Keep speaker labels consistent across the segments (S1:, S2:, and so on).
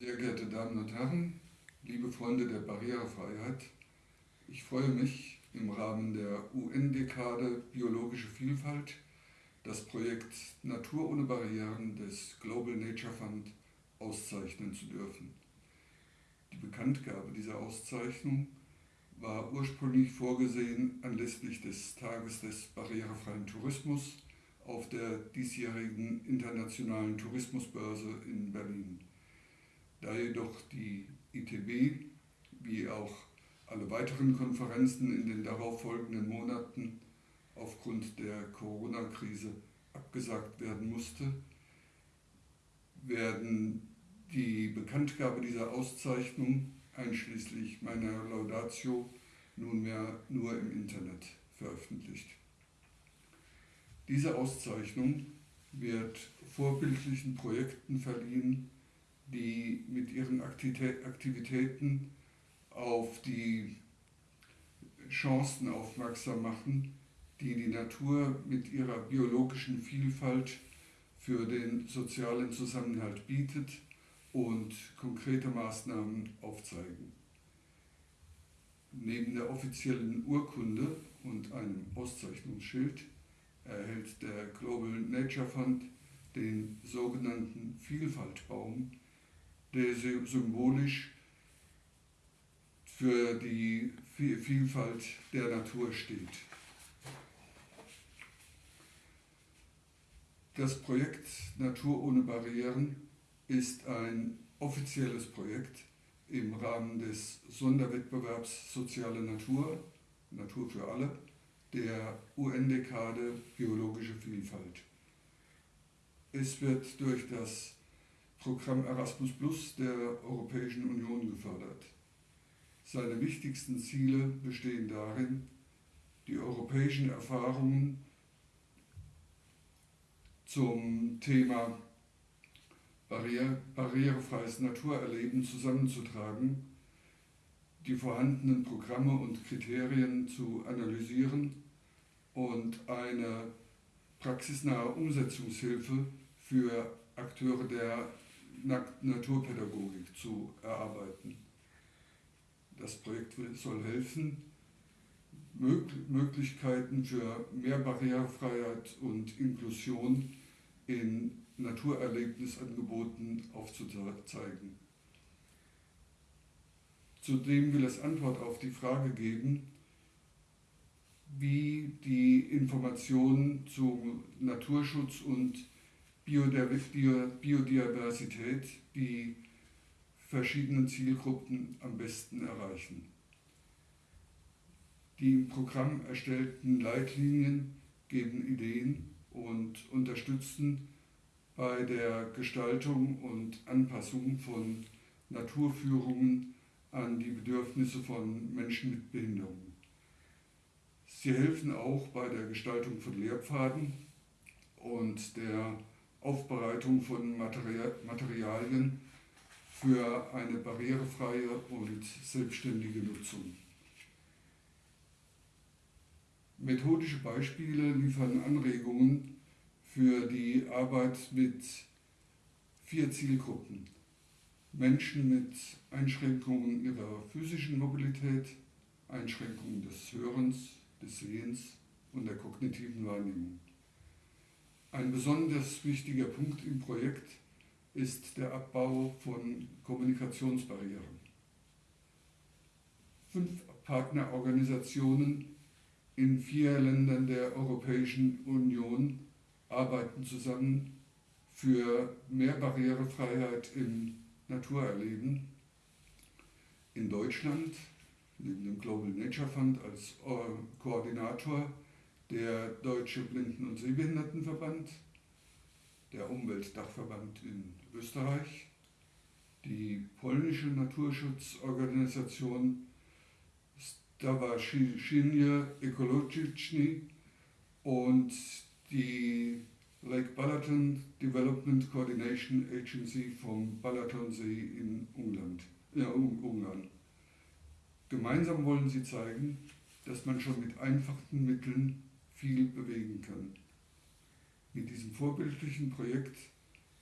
S1: Sehr geehrte Damen und Herren, liebe Freunde der Barrierefreiheit, ich freue mich, im Rahmen der UN-Dekade Biologische Vielfalt das Projekt Natur ohne Barrieren des Global Nature Fund auszeichnen zu dürfen. Die Bekanntgabe dieser Auszeichnung war ursprünglich vorgesehen anlässlich des Tages des barrierefreien Tourismus auf der diesjährigen Internationalen Tourismusbörse in Berlin. Da jedoch die ITB wie auch alle weiteren Konferenzen in den darauffolgenden Monaten aufgrund der Corona-Krise abgesagt werden musste, werden die Bekanntgabe dieser Auszeichnung einschließlich meiner Laudatio nunmehr nur im Internet veröffentlicht. Diese Auszeichnung wird vorbildlichen Projekten verliehen, die mit ihren Aktivitäten auf die Chancen aufmerksam machen, die die Natur mit ihrer biologischen Vielfalt für den sozialen Zusammenhalt bietet und konkrete Maßnahmen aufzeigen. Neben der offiziellen Urkunde und einem Auszeichnungsschild erhält der Global Nature Fund den sogenannten Vielfaltbaum, der symbolisch für die Vielfalt der Natur steht. Das Projekt Natur ohne Barrieren ist ein offizielles Projekt im Rahmen des Sonderwettbewerbs Soziale Natur, Natur für alle, der UN-Dekade Biologische Vielfalt. Es wird durch das Programm Erasmus Plus der Europäischen Union gefördert. Seine wichtigsten Ziele bestehen darin, die europäischen Erfahrungen zum Thema Barriere, barrierefreies Naturerleben zusammenzutragen, die vorhandenen Programme und Kriterien zu analysieren und eine praxisnahe Umsetzungshilfe für Akteure der Naturpädagogik zu erarbeiten. Das Projekt soll helfen, Möglichkeiten für mehr Barrierefreiheit und Inklusion in Naturerlebnisangeboten aufzuzeigen. Zudem will es Antwort auf die Frage geben, wie die Informationen zu Naturschutz und Biodiversität die verschiedenen Zielgruppen am besten erreichen. Die im Programm erstellten Leitlinien geben Ideen und unterstützen bei der Gestaltung und Anpassung von Naturführungen an die Bedürfnisse von Menschen mit Behinderungen. Sie helfen auch bei der Gestaltung von Lehrpfaden und der Aufbereitung von Materialien für eine barrierefreie und selbstständige Nutzung. Methodische Beispiele liefern Anregungen für die Arbeit mit vier Zielgruppen. Menschen mit Einschränkungen ihrer physischen Mobilität, Einschränkungen des Hörens, des Sehens und der kognitiven Wahrnehmung. Ein besonders wichtiger Punkt im Projekt ist der Abbau von Kommunikationsbarrieren. Fünf Partnerorganisationen in vier Ländern der Europäischen Union arbeiten zusammen für mehr Barrierefreiheit im Naturerleben. In Deutschland, neben dem Global Nature Fund als Koordinator, der Deutsche Blinden- und Sehbehindertenverband, der Umweltdachverband in Österreich, die polnische Naturschutzorganisation Stowarzyszenie Ekologiczne und die Lake Balaton Development Coordination Agency vom Balatonsee in Ungarn. Ja, Ungarn. Gemeinsam wollen sie zeigen, dass man schon mit einfachen Mitteln viel bewegen kann. Mit diesem vorbildlichen Projekt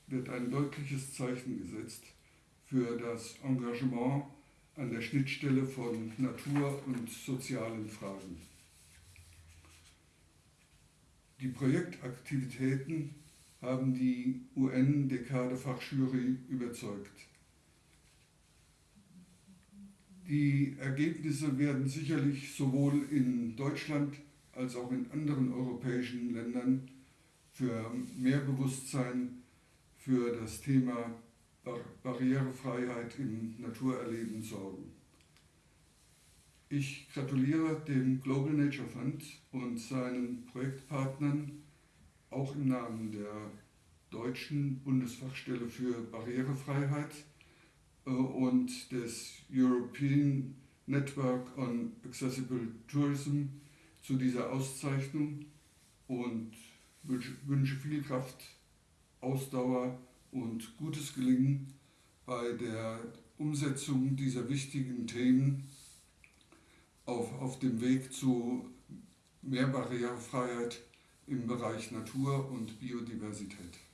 S1: wird ein deutliches Zeichen gesetzt für das Engagement an der Schnittstelle von Natur und sozialen Fragen. Die Projektaktivitäten haben die UN-Dekade-Fachjury überzeugt. Die Ergebnisse werden sicherlich sowohl in Deutschland als auch in anderen europäischen Ländern für mehr Bewusstsein für das Thema Barrierefreiheit im Naturerleben sorgen. Ich gratuliere dem Global Nature Fund und seinen Projektpartnern auch im Namen der deutschen Bundesfachstelle für Barrierefreiheit äh, und des European Network on Accessible Tourism zu dieser Auszeichnung und wünsche viel Kraft, Ausdauer und gutes Gelingen bei der Umsetzung dieser wichtigen Themen auf, auf dem Weg zu mehr Barrierefreiheit im Bereich Natur und Biodiversität.